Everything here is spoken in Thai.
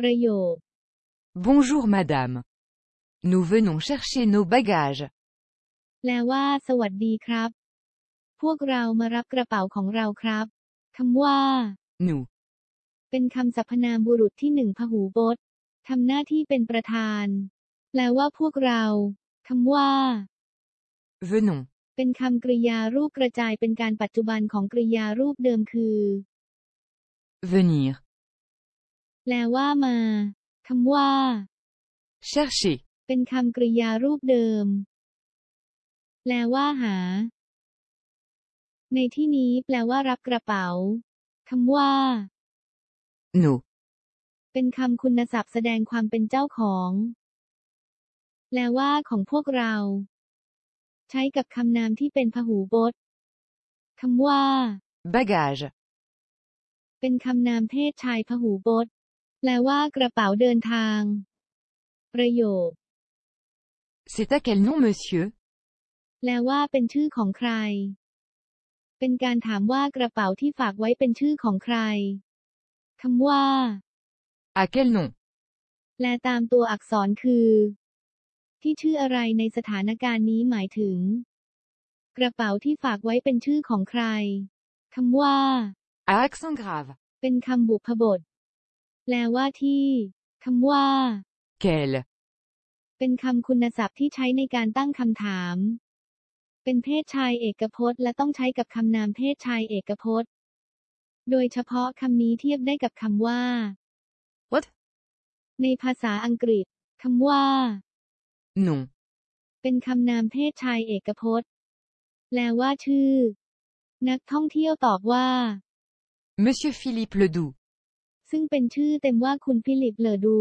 ประโยค Bonjour madame. Nous venons chercher nos bagages. แปลว่า สวัสดีครับ พวกเรามารับกระเป๋าของเราครับ คำว่า Nous. เป็นคำสรรพนามบุรุษที่หนึ่งพหูพจน์ทำหน้าที่เป็นประธาน แปลว่าพวกเราคำว่า Venons. เป็นคำกริยารูปกระจายเป็นการปัจจุบันของกริยารูปเดิมคือ Venir. แปลว่ามาคำว่า Chercher. เป็นคำกริยารูปเดิม แปลว่าหา ในที่นี้แปลว่ารับกระเป๋าคำว่า Nos. เป็นคำคุณศัพท์แสดงความเป็นเจ้าของ แปลว่าของพวกเรา ใช้กับคำนามที่เป็นพหูพจน์คำว่า Bagages. เป็นคำนามเพศชายพหูพจน์ แปลว่ากระเป๋าเดินทาง ประโยค C'est à quel nom monsieur แปลว่าเป็นชื่อของใคร เป็นการถามว่ากระเป๋าที่ฝากไว้เป็นชื่อของใครคำว่า À quel nom แปลตามตัวอักษรคือ ที่ชื่ออะไรในสถานการณ์นี้หมายถึง กระเป๋าที่ฝากไว้เป็นชื่อของใครคำว่า À accent grave. เป็นคำบุพบท แปลว่าที่คำว่า Quel เป็นคำคุณศัพท์ที่ใช้ในการตั้งคำถาม เป็นเพศชายเอกพจน์ และต้องใช้กับคำนามเพศชายเอกพจน์ โดยเฉพาะคำนี้เทียบได้กับคำว่า What ในภาษาอังกฤษคำว่า Non. เป็นคำนามเพศชายเอกพจน์ แปลว่าชื่อ นักท่องเที่ยวตอบว่า Monsieur Philippe Ledoux. ซึ่งเป็นชื่อเต็มว่าคุณฟิลิปเลอดู